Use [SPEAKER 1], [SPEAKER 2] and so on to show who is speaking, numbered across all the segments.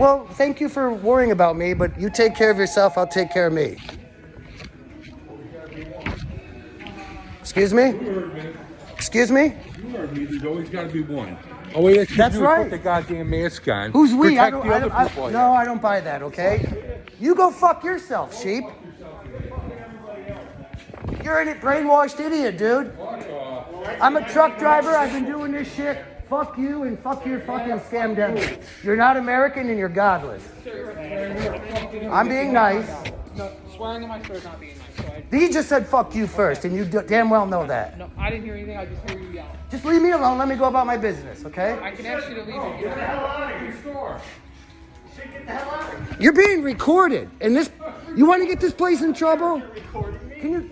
[SPEAKER 1] Well, thank you for worrying about me, but you take care of yourself, I'll take care of me. Excuse me? Excuse me?
[SPEAKER 2] You heard me. There's always got to be one. Oh wait, that's,
[SPEAKER 1] That's right.
[SPEAKER 2] Put the goddamn mask on.
[SPEAKER 1] Who's we? I don't,
[SPEAKER 2] the
[SPEAKER 1] I don't, I-
[SPEAKER 2] people.
[SPEAKER 1] no, I don't buy that, okay? You go fuck yourself, sheep. You're a brainwashed idiot, dude. I'm a truck driver. I've been doing this shit. Fuck you and fuck your fucking scam devil. You're not American and you're godless. I'm being nice.
[SPEAKER 3] No, swearing in my store is not being nice. So I,
[SPEAKER 1] He just said fuck you first, and you d- damn well know that.
[SPEAKER 3] no, I didn't hear anything. I just hear you yell.
[SPEAKER 1] Just leave me alone. Let me go about my business, okay?
[SPEAKER 3] I can ask you to leave if you want.
[SPEAKER 1] You're being recorded, and this. You want to get this place in trouble? Can you,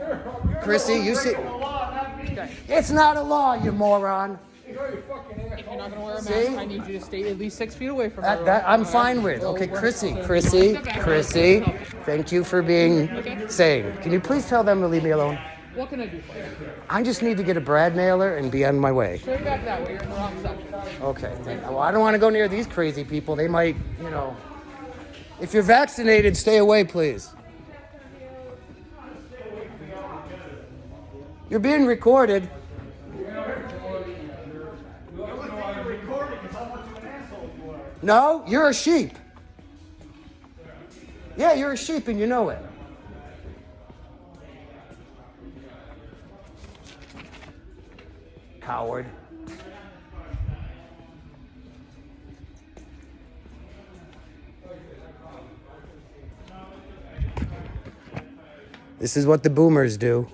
[SPEAKER 1] Chrissy? You see? It's not a law, you moron.
[SPEAKER 3] If you're not gonna wear a mask,
[SPEAKER 1] See?
[SPEAKER 3] I need you to stay at least six feet away from
[SPEAKER 1] that, that I'm fine with. Okay, Chrissy, Chrissy, Chrissy. Thank you for being sane. Can you please tell them to leave me alone?
[SPEAKER 3] What can I do for you?
[SPEAKER 1] I just need to get a Brad mailer and be on my way.
[SPEAKER 3] Straight back that way. You're in the wrong section.
[SPEAKER 1] Okay. Well, I don't want to go near these crazy people. They might, you know. If you're vaccinated, stay away, please. You're being recorded. No, you're a sheep. Yeah, you're a sheep and you know it. Coward. This is what the boomers do.